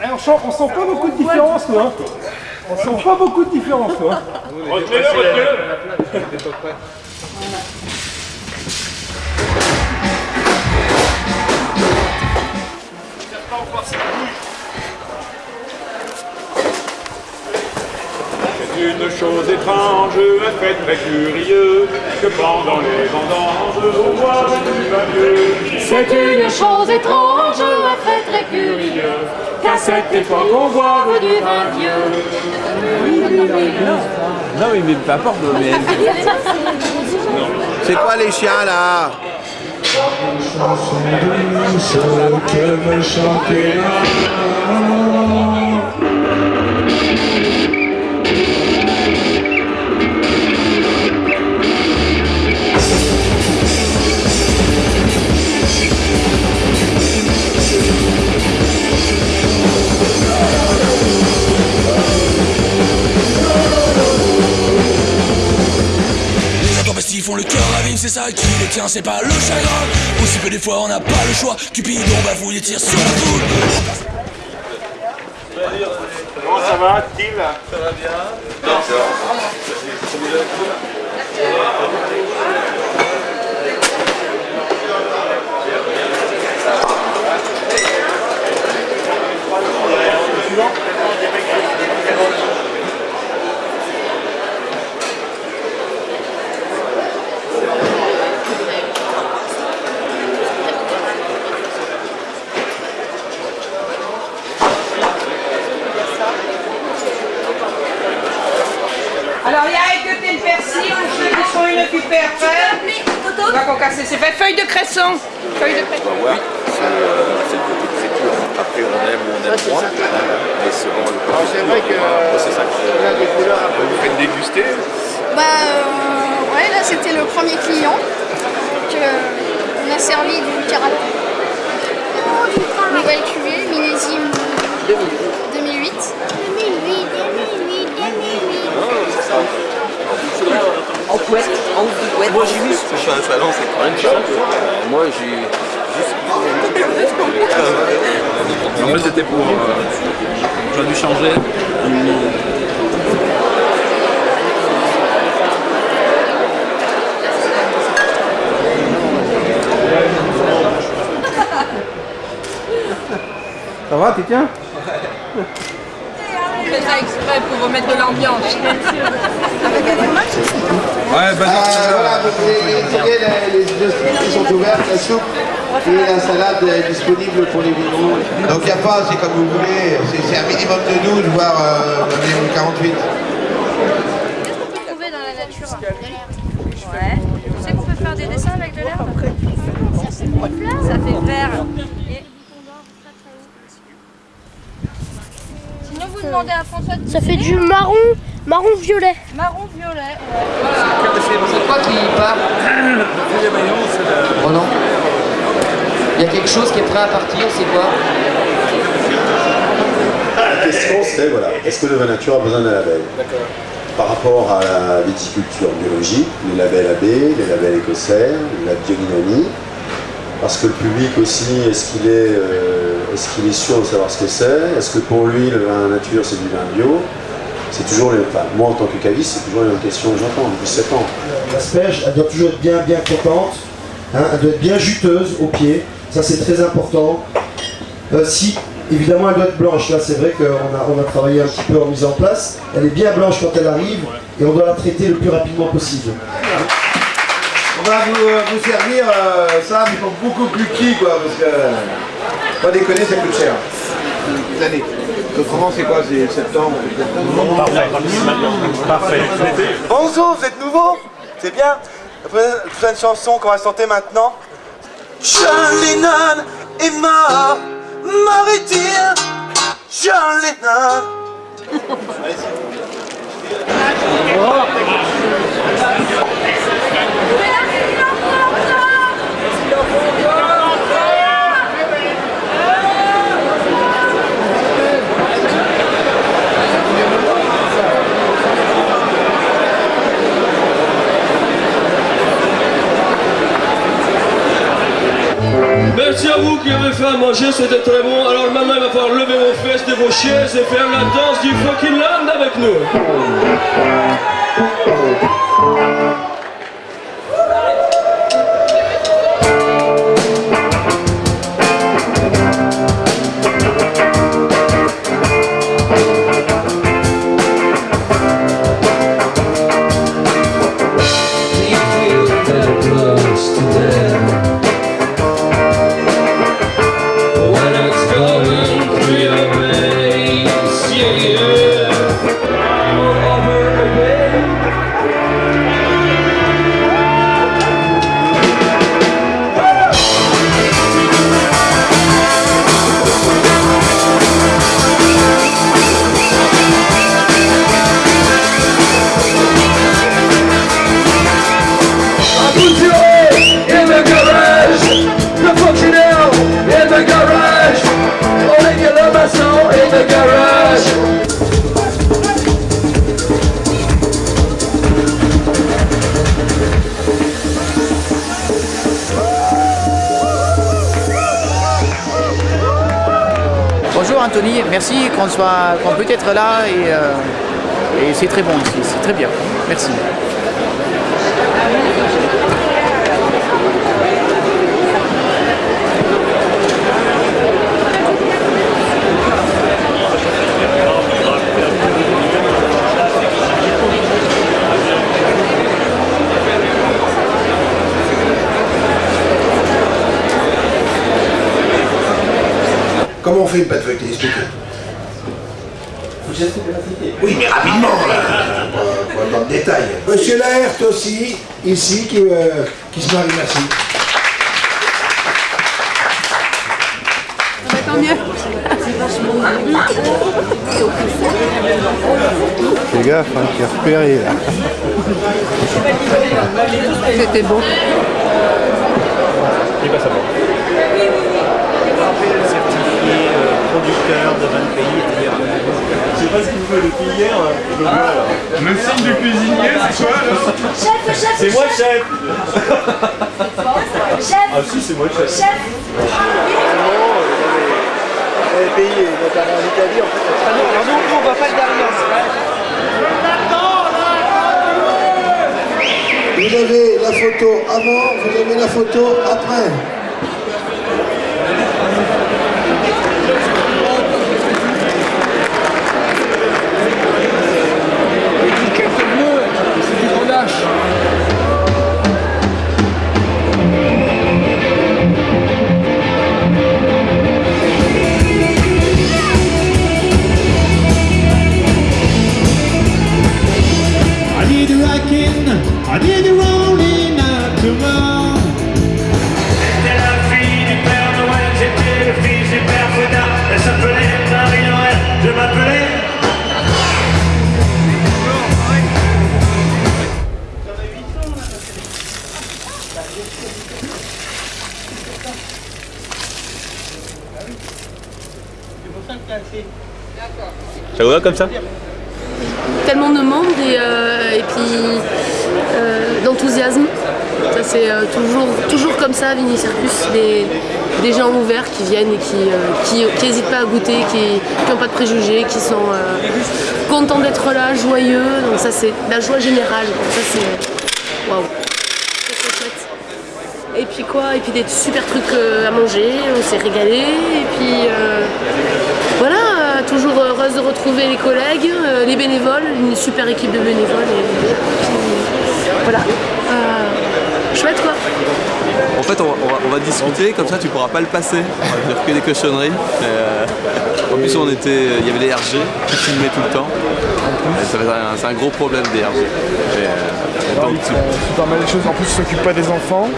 Eh, on, sent, on sent pas beaucoup de différence, toi. hein. On sent pas beaucoup de différence, toi. hein. Retenez-le, retenez-le C'est une chose étrange, un fait très curieux, que pendant les vendanges, on voit du vin vieux. C'est une chose étrange, un fait très curieux, qu'à cette époque on boive du vin vieux. Non, mais, mais peu importe, mais... C'est quoi les chiens là Les ça qui les tient, c'est pas le chagrin. Aussi peu des fois on n'a pas le choix, Cupidon bafouille et tire sur la foule. Comment ça va, Till Ça va bien. Alors, il y a écouté le persil pour ceux qui sont inoccupés après. On va concasser. C'est fait feuille de cresson. Feuille de cresson. voir, c'est euh, c'est le côté friture. Après, on aime ou on aime moins, mais c'est vraiment le côté C'est vrai que c'est ça. on a des couleurs un peu. Vous faites déguster Bah euh, ouais, là c'était le premier client on a servi du karaté. Nouvelle cuvée, millésime 2008. En couette. Moi j'ai vu. Je suis un salon, c'est quand même cher. Moi j'ai juste... En fait, c'était pour. euh, J'aurais dû changer. Ça va, tu tiens On fait ça exprès pour remettre de l'ambiance. Ouais, bah, Euh, voilà, donc les, les, les, sont ouvertes, la soupe et la salade est disponible pour les vignerons. Donc il n'y a pas, c'est comme vous voulez, c'est un minimum de 12, voire euh, un minimum de 48. Qu'est-ce qu'on peut trouver dans la nature Ouais. Tu sais qu'on peut faire des dessins avec de l'herbe Ça fait vert. Et... Sinon vous demandez à François de Ça fait du marron, marron violet. Marron violet. C'est quoi qui part Oh non. Il y a quelque chose qui est prêt à partir, c'est quoi? La question c'est voilà, est-ce que le vin nature a besoin d'un label? Par rapport à la viticulture biologique, les labels AB, les labels écossais, la biodynamie, parce que le public aussi, est-ce qu'il est, euh, est-ce qu'il est sûr de savoir ce que c'est? Est-ce que pour lui le vin nature c'est du vin bio? C'est toujours les, enfin, moi en tant que caviste, c'est toujours les mêmes questions que j'entends depuis 7 ans. L'asperge, elle doit toujours être bien, bien contente. hein, elle doit être bien juteuse au pied. Ça, c'est très important. Euh, si, évidemment, elle doit être blanche. Là, c'est vrai qu'on a, on a travaillé un petit peu en mise en place. Elle est bien blanche quand elle arrive et on doit la traiter le plus rapidement possible. On va vous, euh, vous servir euh, ça, mais pour beaucoup plus petit, quoi, parce que, pas déconner, ça coûte cher. Des années. Autrement, c'est quoi C'est septembre Parfait. Bonjour, vous êtes nouveau? C'est bien. Fais une chanson qu'on va chanter maintenant. John Lennon est mort, mort est-il John Lennon Merci à vous qui avez fait à manger, c'était très bon. Alors maintenant, il va falloir lever vos fesses de vos chaises et faire la danse du fucking land avec nous. Merci qu'on qu'on peut être là et, euh, et c'est très bon ici, c'est très bien. Merci. Comment on fait une pâte. Oui, mais rapidement, là. Pas, pas dans le détail. Monsieur Laerte aussi, ici, qui, euh, qui se marie, merci. Tant mieux. Fais gaffe, hein, qui est repéré là. C'était bon. Il passe à bord. certifié euh, producteur de 20 pays, c'est-à-dire Veut depuis hier, je le signe du cuisinier, c'est quoi Chef, chef, C'est moi chef Chef Ah si, c'est moi chef. Chef les pays, notamment en Italie, en fait. Ah non, alors nous, on va pas le derrière. Vous avez la photo avant, vous avez la photo après. Ça va comme ça tellement de monde et, euh, puis euh, d'enthousiasme. Ça c'est euh, toujours, toujours comme ça, Vini Circus, des, gens ouverts qui viennent et qui n'hésitent pas à goûter, qui n'ont pas de préjugés, qui sont contents d'être là, joyeux. Donc ça c'est la joie générale. Et puis quoi? Et puis des super trucs à manger, on s'est régalé. Et puis voilà, toujours heureuse de retrouver les collègues, euh, les bénévoles, une super équipe de bénévoles. Et, voilà. Euh, chouette quoi. En fait, on va, on va- on va discuter, comme ça tu pourras pas le passer. On va dire que des cochonneries. Euh, en plus, on était, il y avait des RG qui filmaient tout le temps. Un- C'est un gros problème des RG. Et, euh, donc, tu- C'est pas mal de choses. En plus, ils s'occupent pas des enfants.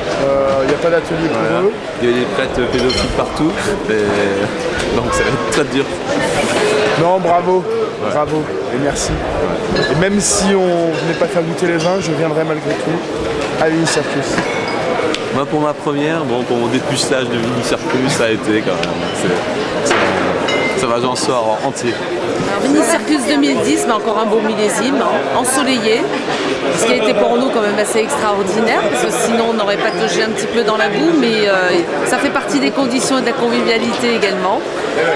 Il n'y a pas d'atelier pour voilà. eux. Il y avait des prêtres pédophiles partout. Et, donc ça va être très dur. Non, bravo. Bravo. Et merci. Et même si on venait pas faire goûter les vins, je viendrai malgré tout à Vini Circus. Moi, pour ma première, bon, pour mon dépucelage de mini circus, ça a été quand même. Ça va, j'en sors entier. Alors, Mini Circus 2010, mais encore un beau millésime, hein, ensoleillé. Ce qui a été pour nous quand même assez extraordinaire, parce que sinon on aurait patogé un petit peu dans la boue, mais euh, ça fait partie des conditions et de la convivialité également.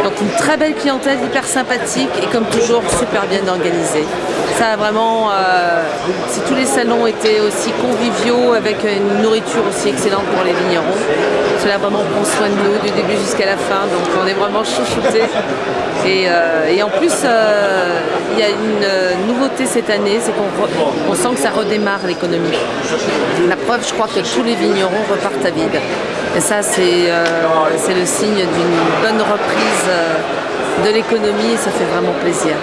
Donc une très belle clientèle, hyper sympathique et comme toujours super bien organisée. Ça vraiment, euh, si tous les salons étaient aussi conviviaux avec une nourriture aussi excellente pour les vignerons, cela vraiment prend soin de nous du début jusqu'à la fin, donc on est vraiment chouchoutés. Et, euh, et en plus, il y a une nouveauté cette année, c'est qu'on sent que ça redémarre l'économie. La preuve, je crois que tous les vignerons repartent à vide. Et ça, c'est euh, le signe d'une bonne reprise euh, de l'économie et ça fait vraiment plaisir.